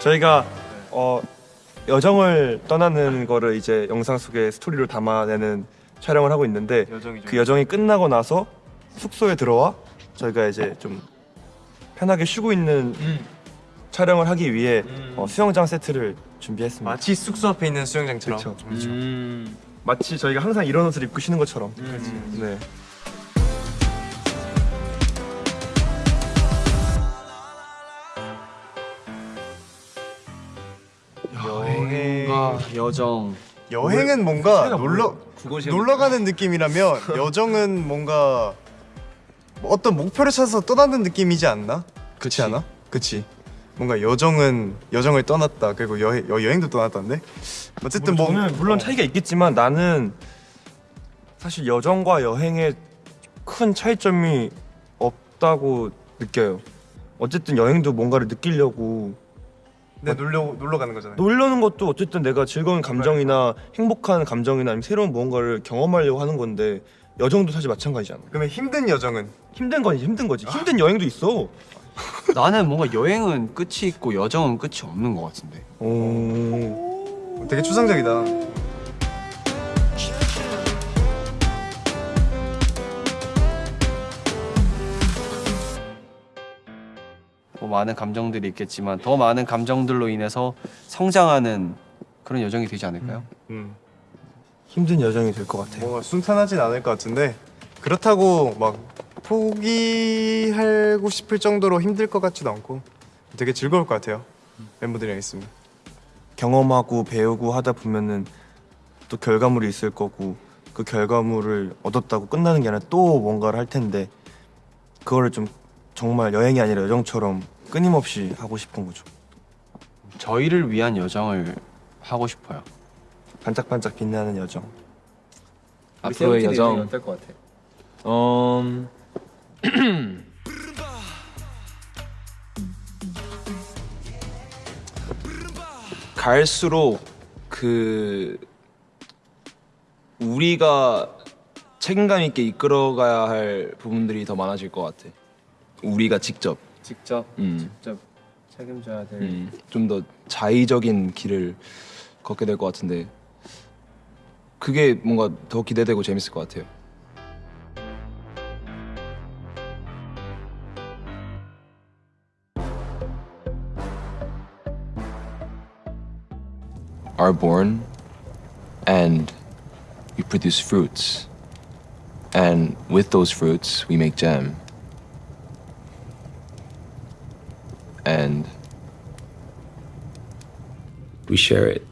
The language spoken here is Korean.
저희가 어, 여정을 떠나는 거를 이제 영상 속에 스토리로 담아내는 촬영을 하고 있는데 여정이죠. 그 여정이 끝나고 나서 숙소에 들어와 저희가 이제 좀 편하게 쉬고 있는 촬영을 하기 위해 어, 수영장 세트를 준비했습니다. 마치 숙소 앞에 있는 수영장처럼. 그렇죠. 마치 저희가 항상 이런 옷을 입고 쉬는 것처럼. 음. 네. 여정 여행은 뭔가 놀러 놀러 가는 느낌이라면 여정은 뭔가 뭐 어떤 목표를 찾아서 떠나는 느낌이지 않나? 그렇지. 않아? 그치. 뭔가 여정은 여정을 떠났다. 그리고 여행 여, 여행도 떠났다는데. 어쨌든 뭐 저는 물론 차이가 있겠지만 나는 사실 여정과 여행에 큰 차이점이 없다고 느껴요. 어쨌든 여행도 뭔가를 느끼려고 네, 놀러 놀러 가는 거잖아요. 놀려는 것도 어쨌든 내가 즐거운 감정이나 행복한 감정이나 아니면 새로운 무언가를 경험하려고 하는 건데 여정도 사실 마찬가지잖아. 그러면 힘든 여정은 힘든 건 힘든 거지. 힘든 여행도 있어. 나는 뭔가 여행은 끝이 있고 여정은 끝이 없는 것 같은데 오. 되게 추상적이다. 뭐 많은 감정들이 있겠지만 더 많은 감정들로 인해서 성장하는 그런 여정이 되지 않을까요? 음. 힘든 여정이 될 것 같아요. 뭔가 순탄하진 않을 것 같은데 그렇다고 막 포기하고 싶을 정도로 힘들 것 같지도 않고 되게 즐거울 것 같아요. 멤버들이랑 있으면. 경험하고 배우고 하다 보면은 또 결과물이 있을 거고 그 결과물을 얻었다고 끝나는 게 아니라 또 뭔가를 할 텐데 그거를 좀 정말 여행이 아니라 여정처럼 끊임없이 하고 싶은 거죠. 저희를 위한 여정을 하고 싶어요 반짝반짝 빛나는 여정. 앞으로의 여정 어떨 것 같아? 음... 갈수록 그 우리가 책임감 있게 이끌어가야 할 부분들이 더 많아질 것 같아. 우리가 직접 직접 음, 직접 책임져야 될 음, 좀더 자의적인 길을 걷게 될 것 같은데 그게 뭔가 더 기대되고 재밌을 것 같아요. are born and we produce fruits. And with those fruits, we make jam. And we share it.